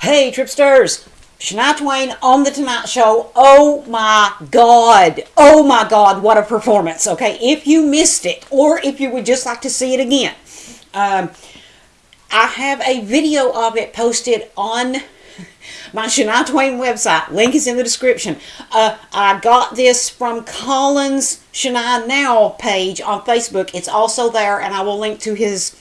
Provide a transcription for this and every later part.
Hey, Tripsters! Shania Twain on The Tonight Show. Oh my God. Oh my God, what a performance. Okay, if you missed it, or if you would just like to see it again, um, I have a video of it posted on my Shania Twain website. Link is in the description. Uh, I got this from Colin's Shania Now page on Facebook. It's also there, and I will link to his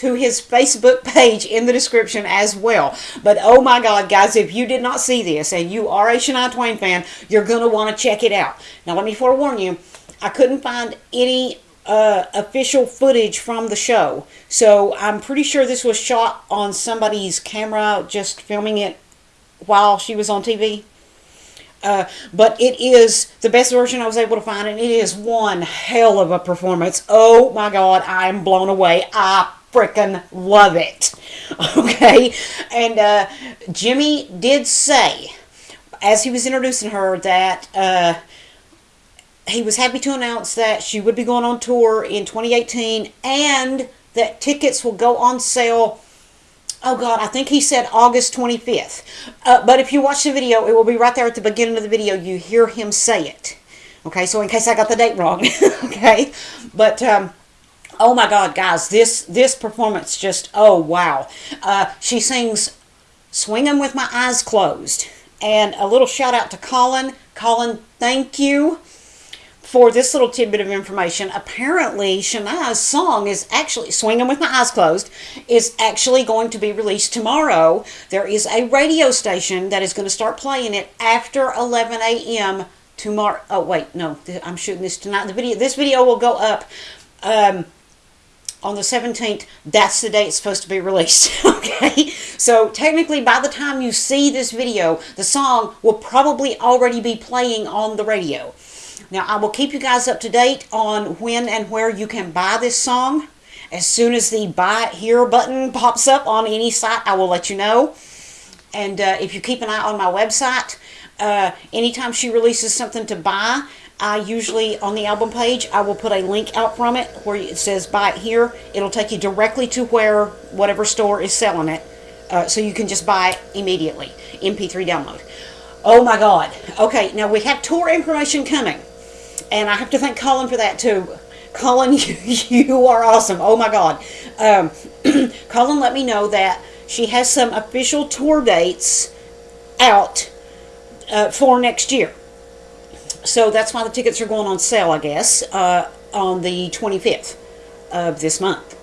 to his Facebook page in the description as well. But oh my God, guys, if you did not see this and you are a Shania Twain fan, you're going to want to check it out. Now, let me forewarn you, I couldn't find any uh, official footage from the show. So I'm pretty sure this was shot on somebody's camera, just filming it while she was on TV. Uh, but it is the best version I was able to find, and it is one hell of a performance. Oh my God, I am blown away. I freaking love it. Okay? And uh, Jimmy did say, as he was introducing her, that uh, he was happy to announce that she would be going on tour in 2018 and that tickets will go on sale. Oh God, I think he said August 25th. Uh, but if you watch the video, it will be right there at the beginning of the video. You hear him say it. Okay, so in case I got the date wrong. okay, but um, oh my god guys this this performance just oh wow uh, she sings swinging with my eyes closed and a little shout out to colin colin thank you for this little tidbit of information apparently shania's song is actually swinging with my eyes closed is actually going to be released tomorrow there is a radio station that is going to start playing it after 11 a.m tomorrow oh wait no i'm shooting this tonight the video this video will go up um, on the 17th, that's the day it's supposed to be released. okay? So technically, by the time you see this video, the song will probably already be playing on the radio. Now, I will keep you guys up to date on when and where you can buy this song. As soon as the buy it here button pops up on any site, I will let you know. And uh, if you keep an eye on my website, uh, anytime she releases something to buy, I usually, on the album page, I will put a link out from it where it says buy it here. It'll take you directly to where whatever store is selling it. Uh, so you can just buy it immediately. MP3 download. Oh my God. Okay, now we have tour information coming. And I have to thank Colin for that too. Colin, you, you are awesome. Oh my God. Um, Colin let me know that she has some official tour dates out uh, for next year. So that's why the tickets are going on sale, I guess, uh, on the 25th of this month.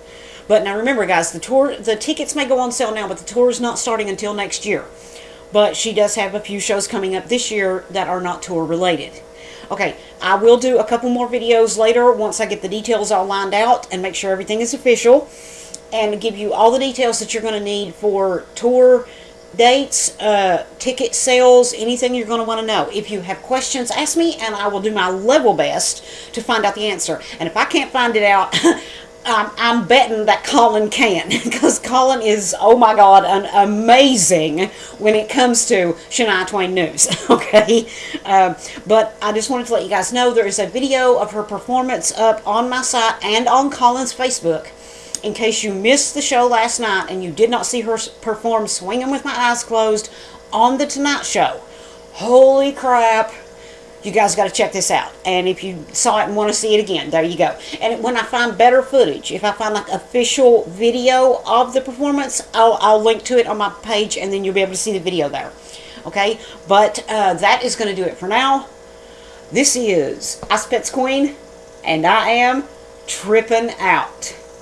But now remember, guys, the tour, the tickets may go on sale now, but the tour is not starting until next year. But she does have a few shows coming up this year that are not tour related. Okay, I will do a couple more videos later once I get the details all lined out and make sure everything is official and give you all the details that you're going to need for tour dates, uh, ticket sales, anything you're going to want to know. If you have questions, ask me and I will do my level best to find out the answer. And if I can't find it out, I'm, I'm betting that Colin can because Colin is, oh my God, an amazing when it comes to Shania Twain news. okay, uh, but I just wanted to let you guys know there is a video of her performance up on my site and on Colin's Facebook in case you missed the show last night and you did not see her perform Swinging with My Eyes Closed on The Tonight Show. Holy crap. You guys got to check this out. And if you saw it and want to see it again, there you go. And when I find better footage, if I find like official video of the performance, I'll, I'll link to it on my page and then you'll be able to see the video there. Okay? But uh, that is going to do it for now. This is Ice Pets Queen, and I am tripping out.